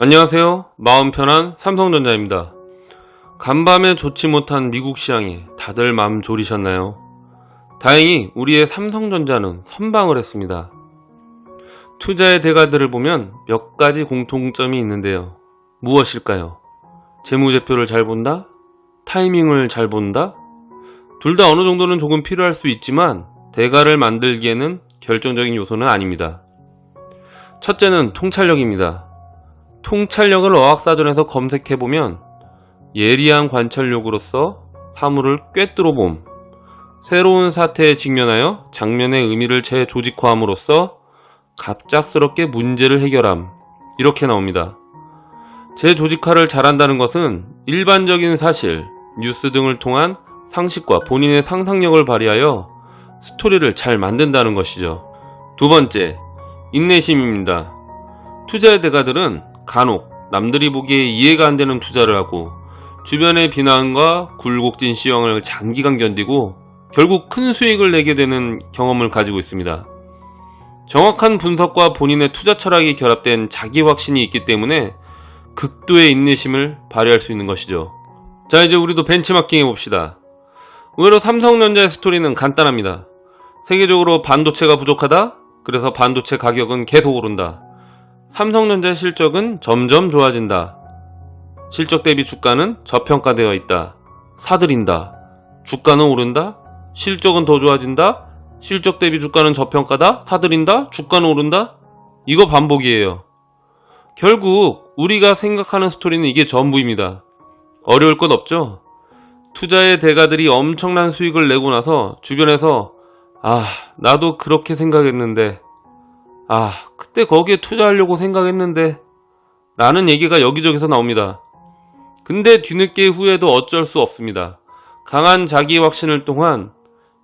안녕하세요. 마음 편한 삼성전자입니다. 간밤에 좋지 못한 미국 시장에 다들 마음 졸이셨나요? 다행히 우리의 삼성전자는 선방을 했습니다. 투자의 대가들을 보면 몇 가지 공통점이 있는데요. 무엇일까요? 재무제표를 잘 본다? 타이밍을 잘 본다? 둘 다 어느 정도는 조금 필요할 수 있지만 대가를 만들기에는 결정적인 요소는 아닙니다. 첫째는 통찰력입니다. 통찰력을 어학사전에서 검색해보면 예리한 관찰력으로서 사물을 꿰뚫어 봄, 새로운 사태에 직면하여 장면의 의미를 재조직화함으로써 갑작스럽게 문제를 해결함 이렇게 나옵니다. 재조직화를 잘한다는 것은 일반적인 사실, 뉴스 등을 통한 상식과 본인의 상상력을 발휘하여 스토리를 잘 만든다는 것이죠. 두 번째, 인내심입니다. 투자의 대가들은 간혹 남들이 보기에 이해가 안 되는 투자를 하고 주변의 비난과 굴곡진 시황을 장기간 견디고 결국 큰 수익을 내게 되는 경험을 가지고 있습니다. 정확한 분석과 본인의 투자 철학이 결합된 자기 확신이 있기 때문에 극도의 인내심을 발휘할 수 있는 것이죠. 자 이제 우리도 벤치마킹 해봅시다. 의외로 삼성전자의 스토리는 간단합니다. 세계적으로 반도체가 부족하다? 그래서 반도체 가격은 계속 오른다. 삼성전자의 실적은 점점 좋아진다. 실적 대비 주가는 저평가되어 있다. 사들인다. 주가는 오른다. 실적은 더 좋아진다. 실적 대비 주가는 저평가다. 사들인다. 주가는 오른다. 이거 반복이에요. 결국 우리가 생각하는 스토리는 이게 전부입니다. 어려울 것 없죠? 투자의 대가들이 엄청난 수익을 내고 나서 주변에서 아 나도 그렇게 생각했는데 아 그때 거기에 투자하려고 생각했는데 라는 얘기가 여기저기서 나옵니다. 근데 뒤늦게 후에도 어쩔 수 없습니다. 강한 자기 확신을 통한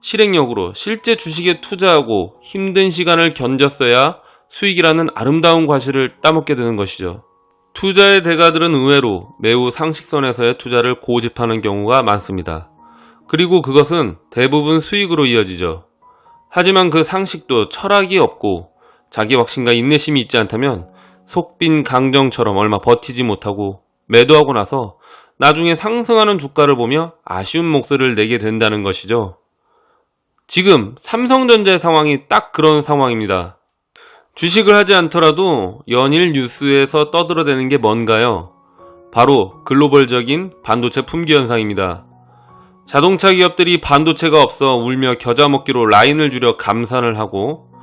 실행력으로 실제 주식에 투자하고 힘든 시간을 견뎠어야 수익이라는 아름다운 과실을 따먹게 되는 것이죠. 투자의 대가들은 의외로 매우 상식선에서의 투자를 고집하는 경우가 많습니다. 그리고 그것은 대부분 수익으로 이어지죠. 하지만 그 상식도 철학이 없고 자기 확신과 인내심이 있지 않다면 속빈 강정처럼 얼마 버티지 못하고 매도하고 나서 나중에 상승하는 주가를 보며 아쉬운 목소리를 내게 된다는 것이죠. 지금 삼성전자의 상황이 딱 그런 상황입니다. 주식을 하지 않더라도 연일 뉴스에서 떠들어대는 게 뭔가요? 바로 글로벌적인 반도체 품귀 현상입니다. 자동차 기업들이 반도체가 없어 울며 겨자 먹기로 라인을 줄여 감산을 하고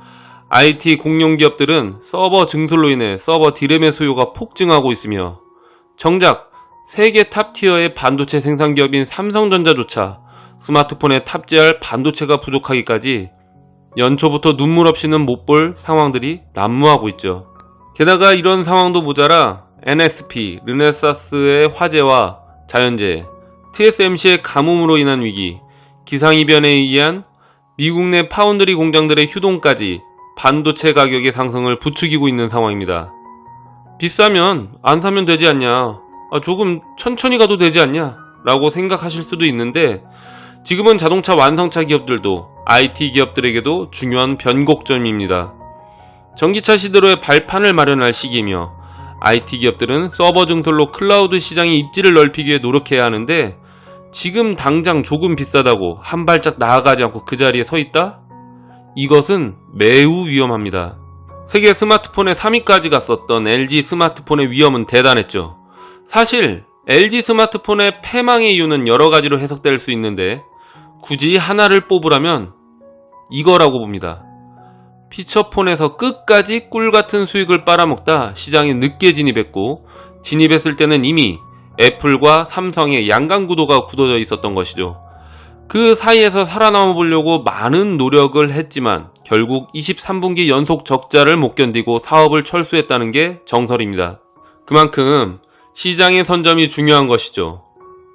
IT 공룡 기업들은 서버 증설로 인해 서버 디램의 수요가 폭증하고 있으며 정작 세계 탑티어의 반도체 생산 기업인 삼성전자조차 스마트폰에 탑재할 반도체가 부족하기까지 연초부터 눈물 없이는 못 볼 상황들이 난무하고 있죠. 게다가 이런 상황도 모자라 NSP, 르네사스의 화재와 자연재해, TSMC의 가뭄으로 인한 위기, 기상이변에 의한 미국 내 파운드리 공장들의 휴동까지 반도체 가격의 상승을 부추기고 있는 상황입니다. 비싸면 안 사면 되지 않냐, 아, 조금 천천히 가도 되지 않냐 라고 생각하실 수도 있는데 지금은 자동차 완성차 기업들도 IT 기업들에게도 중요한 변곡점입니다. 전기차 시대로의 발판을 마련할 시기이며 IT 기업들은 서버 증설로 클라우드 시장의 입지를 넓히기 위해 노력해야 하는데 지금 당장 조금 비싸다고 한 발짝 나아가지 않고 그 자리에 서 있다? 이것은 매우 위험합니다. 세계 스마트폰의 3위까지 갔었던 LG 스마트폰의 위험은 대단했죠. 사실 LG 스마트폰의 패망의 이유는 여러 가지로 해석될 수 있는데 굳이 하나를 뽑으라면 이거라고 봅니다. 피처폰에서 끝까지 꿀같은 수익을 빨아먹다 시장에 늦게 진입했고 진입했을 때는 이미 애플과 삼성의 양강구도가 굳어져 있었던 것이죠. 그 사이에서 살아남아 보려고 많은 노력을 했지만 결국 23분기 연속 적자를 못 견디고 사업을 철수했다는 게 정설입니다. 그만큼 시장의 선점이 중요한 것이죠.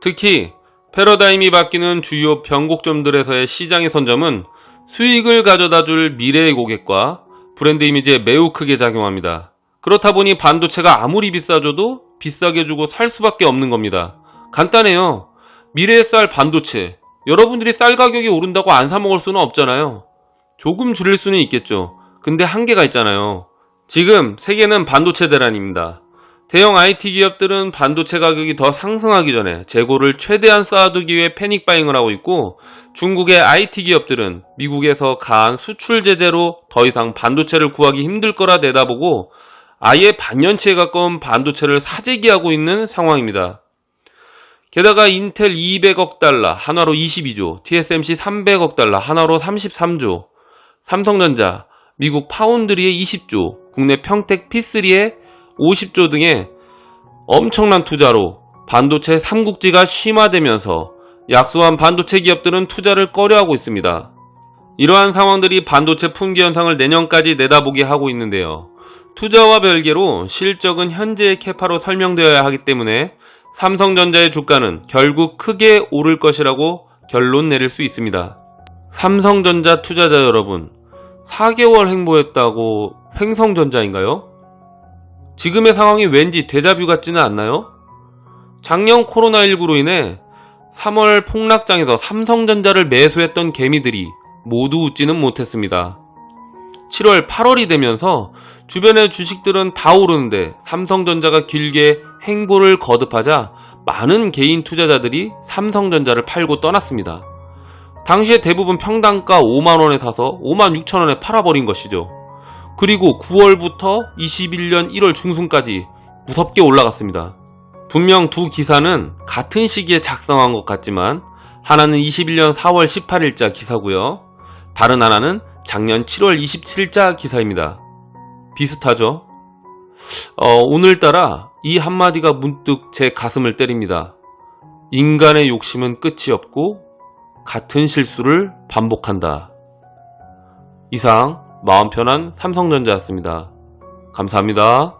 특히 패러다임이 바뀌는 주요 변곡점들에서의 시장의 선점은 수익을 가져다 줄 미래의 고객과 브랜드 이미지에 매우 크게 작용합니다. 그렇다 보니 반도체가 아무리 비싸져도 비싸게 주고 살 수밖에 없는 겁니다. 간단해요. 미래의 쌀 반도체. 여러분들이 쌀 가격이 오른다고 안 사먹을 수는 없잖아요. 조금 줄일 수는 있겠죠. 근데 한계가 있잖아요. 지금 세계는 반도체 대란입니다. 대형 IT 기업들은 반도체 가격이 더 상승하기 전에 재고를 최대한 쌓아두기 위해 패닉 바잉을 하고 있고 중국의 IT 기업들은 미국에서 가한 수출 제재로 더 이상 반도체를 구하기 힘들 거라 내다보고 아예 반년치에 가까운 반도체를 사재기하고 있는 상황입니다. 게다가 인텔 200억 달러, 한화로 22조, TSMC 300억 달러, 한화로 33조, 삼성전자, 미국 파운드리의 20조, 국내 평택 P3의 50조 등의 엄청난 투자로 반도체 삼국지가 심화되면서 약소한 반도체 기업들은 투자를 꺼려하고 있습니다. 이러한 상황들이 반도체 품귀 현상을 내년까지 내다보게 하고 있는데요. 투자와 별개로 실적은 현재의 캐파로 설명되어야 하기 때문에 삼성전자의 주가는 결국 크게 오를 것이라고 결론 내릴 수 있습니다. 삼성전자 투자자 여러분, 4개월 행보했다고 횡성전자인가요? 지금의 상황이 왠지 데자뷰 같지는 않나요? 작년 코로나19로 인해 3월 폭락장에서 삼성전자를 매수했던 개미들이 모두 웃지는 못했습니다. 7월, 8월이 되면서 주변의 주식들은 다 오르는데 삼성전자가 길게 행보를 거듭하자 많은 개인 투자자들이 삼성전자를 팔고 떠났습니다. 당시에 대부분 평당가 5만원에 사서 5만 6천원에 팔아버린 것이죠. 그리고 9월부터 21년 1월 중순까지 무섭게 올라갔습니다. 분명 두 기사는 같은 시기에 작성한 것 같지만 하나는 21년 4월 18일자 기사고요. 다른 하나는 작년 7월 27일자 기사입니다. 비슷하죠? 어, 오늘따라 이 한마디가 문득 제 가슴을 때립니다. 인간의 욕심은 끝이 없고 같은 실수를 반복한다. 이상 마음 편한 삼성전자였습니다. 감사합니다.